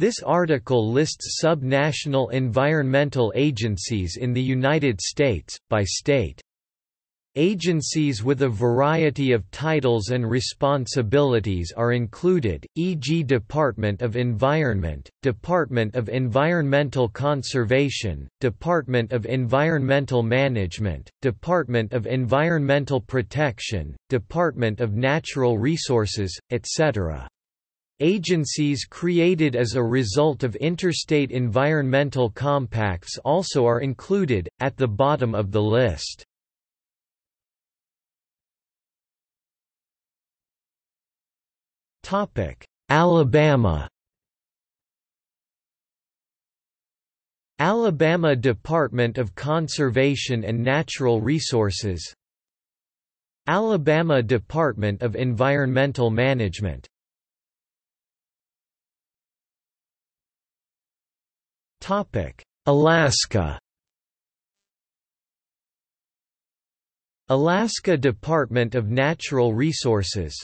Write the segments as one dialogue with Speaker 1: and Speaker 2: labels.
Speaker 1: This article lists sub-national environmental agencies in the United States, by state. Agencies with a variety of titles and responsibilities are included, e.g. Department of Environment, Department of Environmental Conservation, Department of Environmental Management, Department of Environmental Protection, Department of Natural Resources, etc. Agencies created as a result of interstate environmental compacts also are included, at the bottom of the list. Alabama Alabama Department of Conservation and Natural Resources Alabama Department of Environmental Management Alaska. Alaska Department of Natural Resources.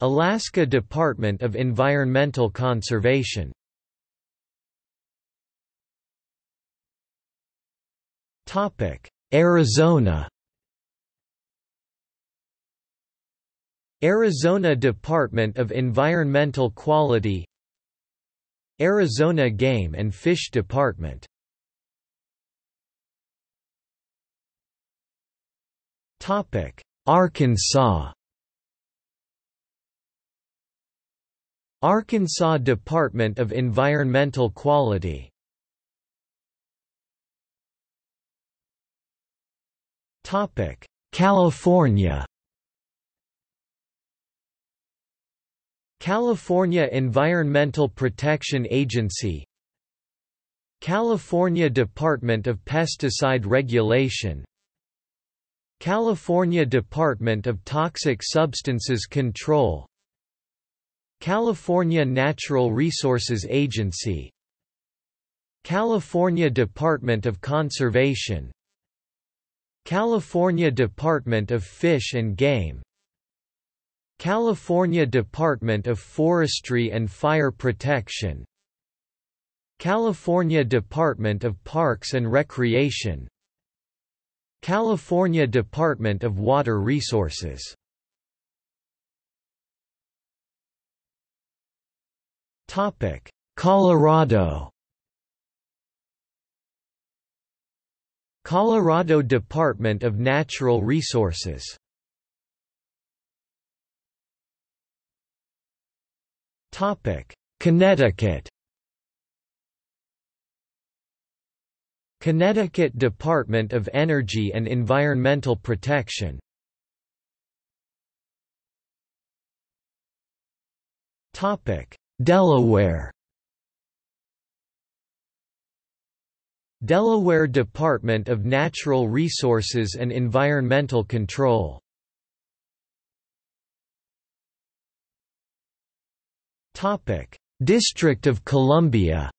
Speaker 1: Alaska Department of Environmental Conservation. Topic. Arizona. Arizona Department of Environmental Quality Arizona Game and Fish Department. Topic Arkansas. Arkansas Department of Environmental Quality. Topic California California Environmental Protection Agency California Department of Pesticide Regulation California Department of Toxic Substances Control California Natural Resources Agency California Department of Conservation California Department of Fish and Game California Department of Forestry and Fire Protection California Department of Parks and Recreation California Department of Water Resources Topic: Colorado. Colorado Department of Natural Resources. Topic: Connecticut. Connecticut Department of Energy and Environmental Protection. Topic: Delaware Delaware Department of Natural Resources and Environmental Control District of Columbia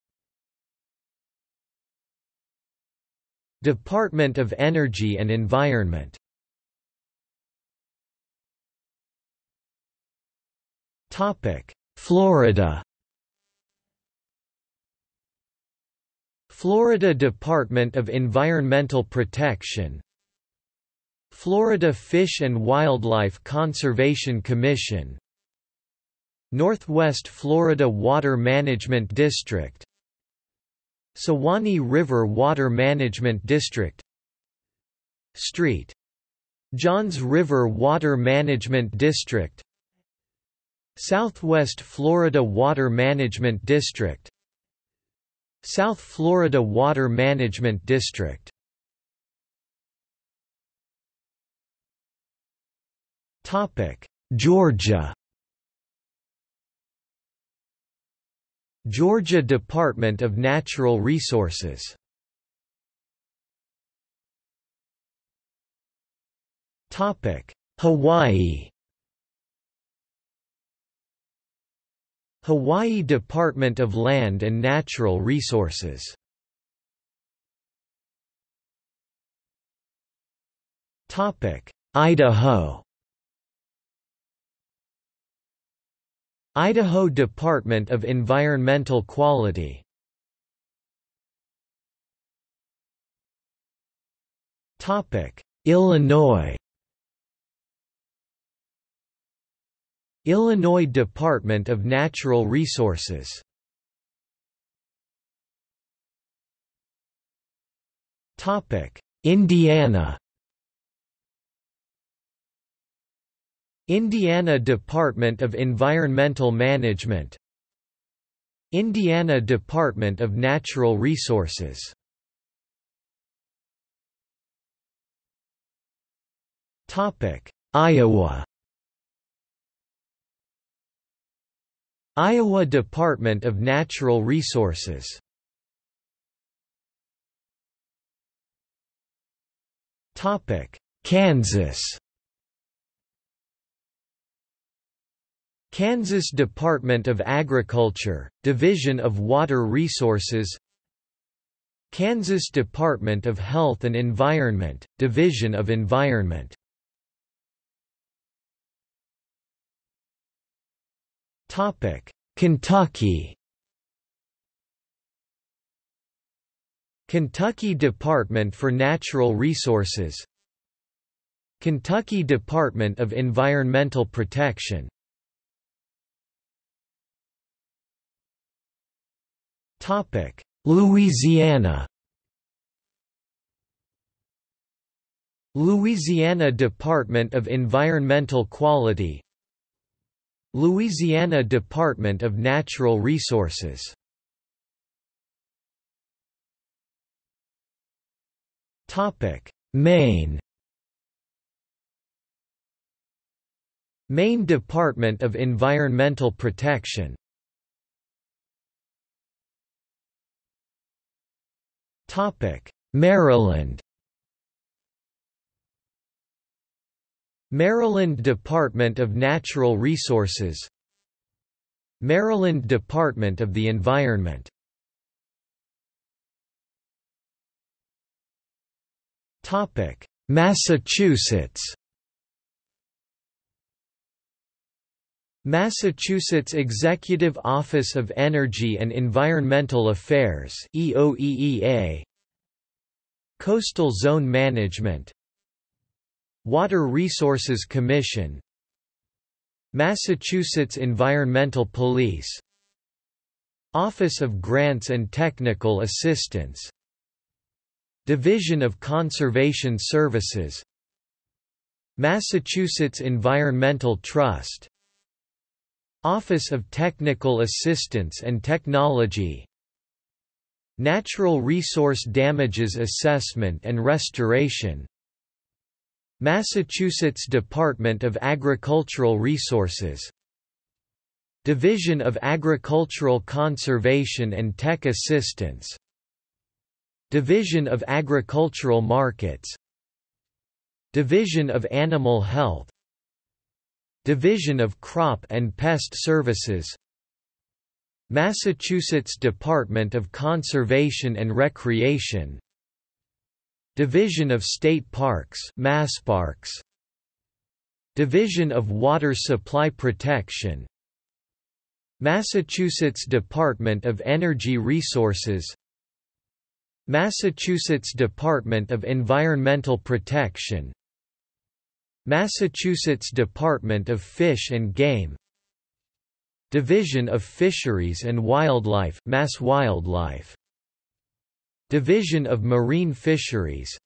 Speaker 1: Department of Energy and Environment Topic. Florida Florida Department of Environmental Protection Florida Fish and Wildlife Conservation Commission Northwest Florida Water Management District Suwannee River Water Management District St. Johns River Water Management District Southwest Florida Water Management District South Florida Water Management District Topic Georgia Georgia Department of Natural Resources. Hawaii. Hawaii Department of Land and Natural Resources. Idaho Idaho Department of Environmental Quality. Topic Illinois. Illinois Department of Natural Resources. Topic Indiana Indiana Department of Environmental Management. Indiana Department of Natural Resources. Iowa. Iowa Department of Natural Resources. Kansas Kansas Department of Agriculture, Division of Water Resources Kansas Department of Health and Environment, Division of Environment Kentucky Kentucky Department for Natural Resources Kentucky Department of Environmental Protection Louisiana. Louisiana Department of Environmental Quality. Louisiana Department of Natural Resources. Topic: Maine. Maine Department of Environmental Protection Maryland. Maryland Department of Natural Resources. Maryland Department of the Environment. Massachusetts Massachusetts Executive Office of Energy and Environmental Affairs EOEEA Coastal Zone Management. Water Resources Commission. Massachusetts Environmental Police. Office of Grants and Technical Assistance. Division of Conservation Services. Massachusetts Environmental Trust Office of Technical Assistance and Technology Natural Resource Damages Assessment and Restoration Massachusetts Department of Agricultural Resources Division of Agricultural Conservation and Tech Assistance Division of Agricultural Markets Division of Animal Health Division of Crop and Pest Services Massachusetts Department of Conservation and Recreation Division of State Parks MassParks Division of Water Supply Protection Massachusetts Department of Energy Resources Massachusetts Department of Environmental Protection Massachusetts Department of Fish and Game Division of Fisheries and Wildlife Mass Wildlife Division of Marine Fisheries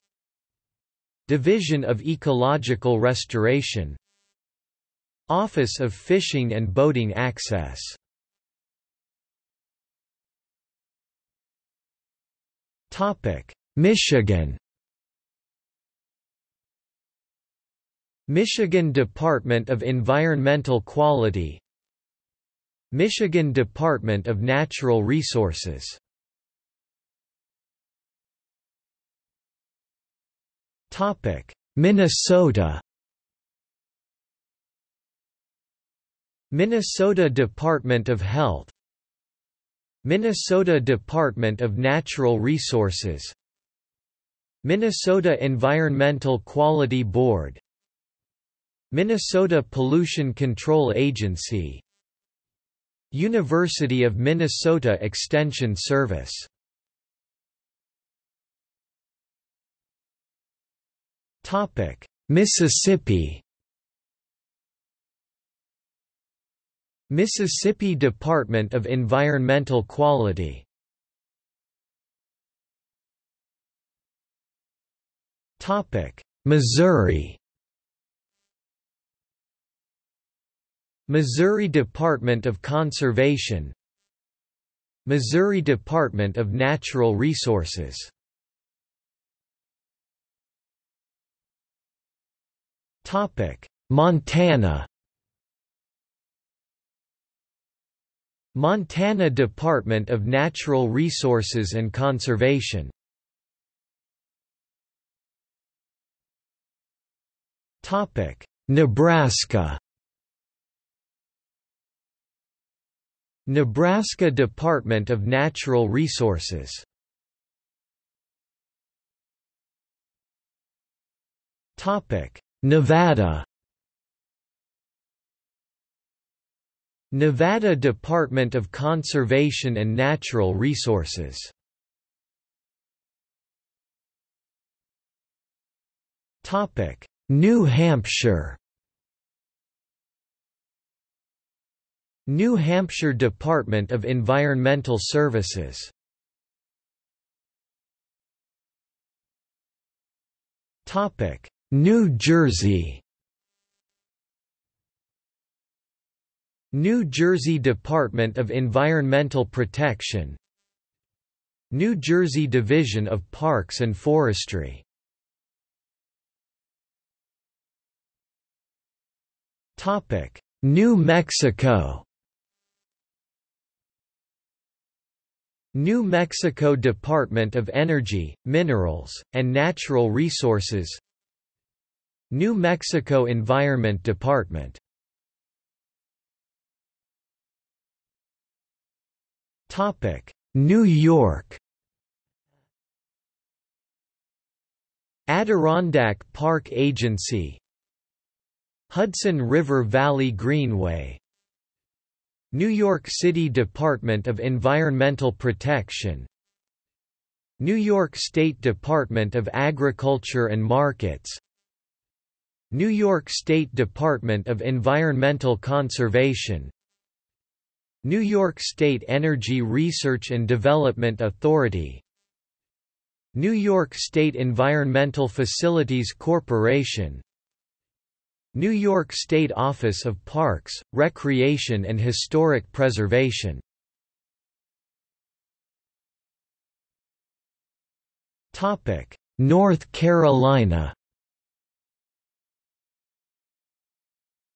Speaker 1: Division of Ecological Restoration Office of Fishing and Boating Access. Michigan Michigan Department of Environmental Quality Michigan Department of Natural Resources. Minnesota. Minnesota Department of Health Minnesota Department of Natural Resources Minnesota Environmental Quality Board Minnesota Pollution Control Agency University of Minnesota Extension Service. Topic: Mississippi. Mississippi Department of Environmental Quality. Topic: Missouri Missouri Department of Conservation Missouri Department of Natural Resources. Montana. Montana Department of Natural Resources and Conservation. Topic Nebraska Nebraska Department of Natural Resources. Topic Nevada. Nevada Department of Conservation and Natural Resources. New Hampshire New Hampshire Department of Environmental Services. New Jersey. New Jersey Department of Environmental Protection. New Jersey Division of Parks and Forestry. New Mexico New Mexico Department of Energy, Minerals, and Natural Resources. New Mexico Environment Department. New York. Adirondack Park Agency. Hudson River Valley Greenway New York City Department of Environmental Protection New York State Department of Agriculture and Markets New York State Department of Environmental Conservation New York State Energy Research and Development Authority New York State Environmental Facilities Corporation New York State Office of Parks, Recreation and Historic Preservation. North Carolina.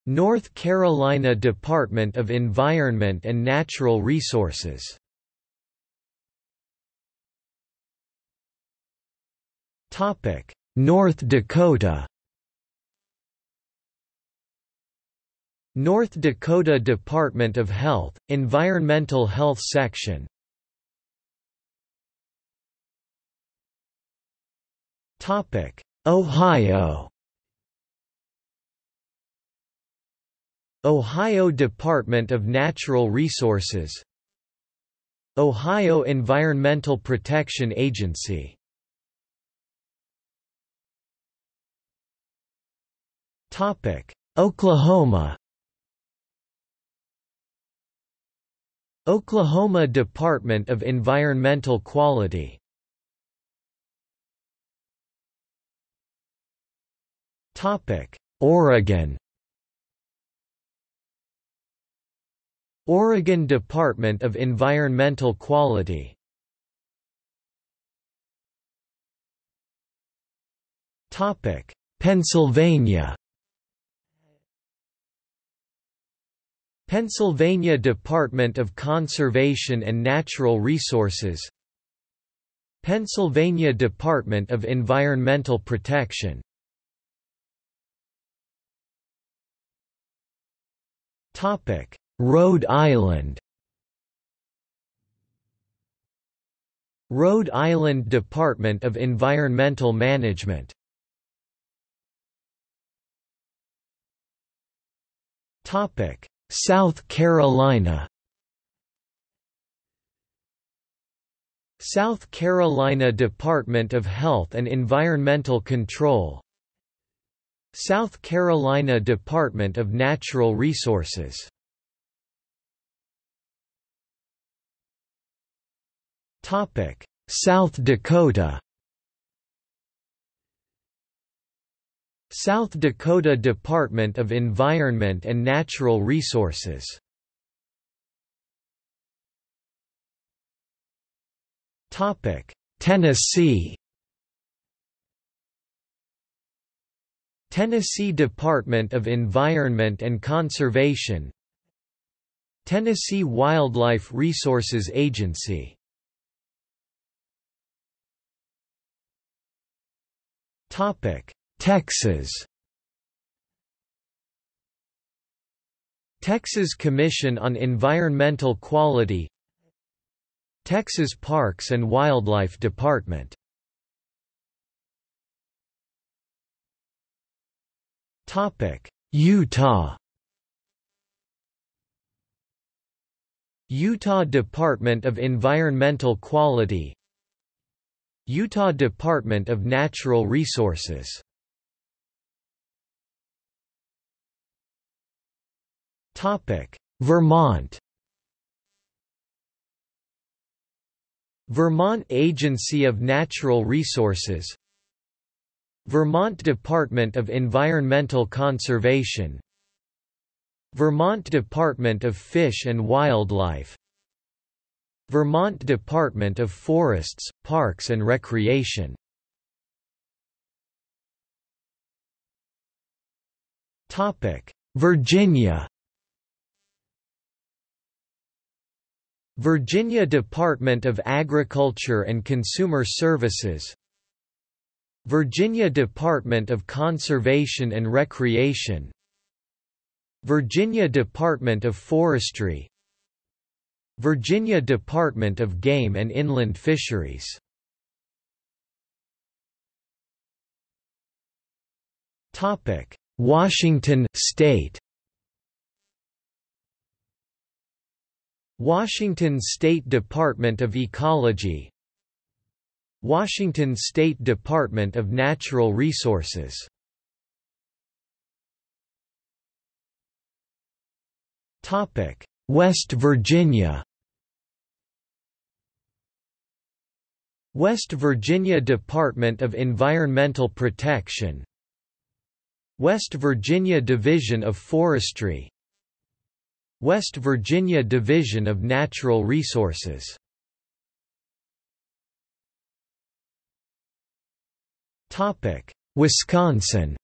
Speaker 1: North Carolina Department of Environment and Natural Resources. North Dakota North Dakota Department of Health, Environmental Health Section. Ohio. Ohio Department of Natural Resources. Ohio Environmental Protection Agency. Oklahoma Oklahoma Department of Environmental Quality. Topic Oregon. Oregon Department of Environmental Quality. Topic Pennsylvania Pennsylvania Department of Conservation and Natural Resources Pennsylvania Department of Environmental Protection. Rhode Island. Rhode Island Department of Environmental Management South Carolina. South Carolina Department of Health and Environmental Control. South Carolina Department of Natural Resources. South Dakota. South Dakota Department of Environment and Natural Resources. Topic Tennessee. Tennessee Department of Environment and Conservation. Tennessee Wildlife Resources Agency Texas. Texas Commission on Environmental Quality. Texas Parks and Wildlife Department. Topic: Utah. Utah Department of Environmental Quality. Utah Department of Natural Resources Vermont. Vermont Agency of Natural Resources. Vermont Department of Environmental Conservation. Vermont Department of Fish and Wildlife. Vermont Department of Forests, Parks and Recreation. Virginia Virginia Department of Agriculture and Consumer Services Virginia Department of Conservation and Recreation Virginia Department of Forestry Virginia Department of Game and Inland Fisheries. Washington State Washington State Department of Ecology. Washington State Department of Natural Resources. West Virginia. West Virginia Department of Environmental Protection. West Virginia Division of Forestry West Virginia Division of Natural Resources. Topic Wisconsin.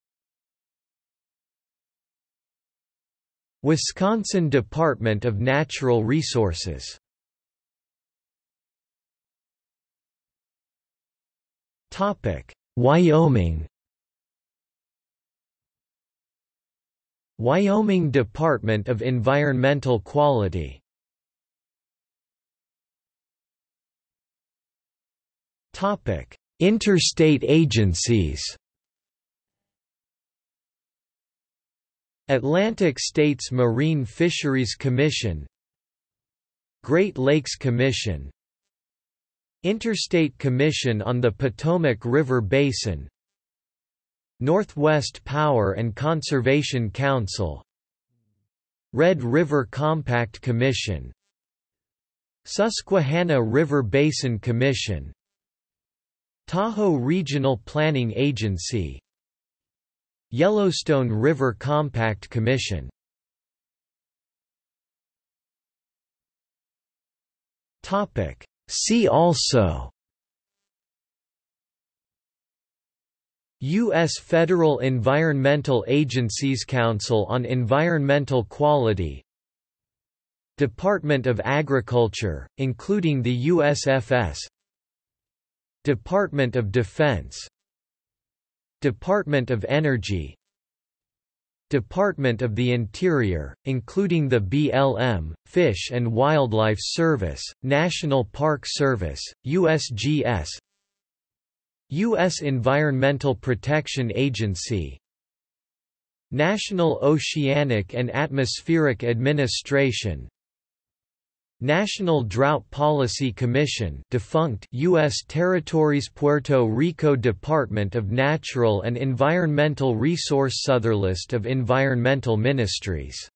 Speaker 1: Wisconsin Department of Natural Resources. Topic Wyoming Wyoming Department of Environmental Quality. Topic: Interstate agencies. Atlantic States Marine Fisheries Commission. Great Lakes Commission. Interstate Commission on the Potomac River Basin Northwest Power and Conservation Council Red River Compact Commission Susquehanna River Basin Commission Tahoe Regional Planning Agency Yellowstone River Compact Commission. See also U.S. Federal Environmental Agencies Council on Environmental Quality Department of Agriculture, including the USFS Department of Defense Department of Energy Department of the Interior, including the BLM, Fish and Wildlife Service, National Park Service, USGS U.S. Environmental Protection Agency National Oceanic and Atmospheric Administration National Drought Policy Commission defunct U.S. Territories Puerto Rico Department of Natural and Environmental Resource Southerlist of Environmental Ministries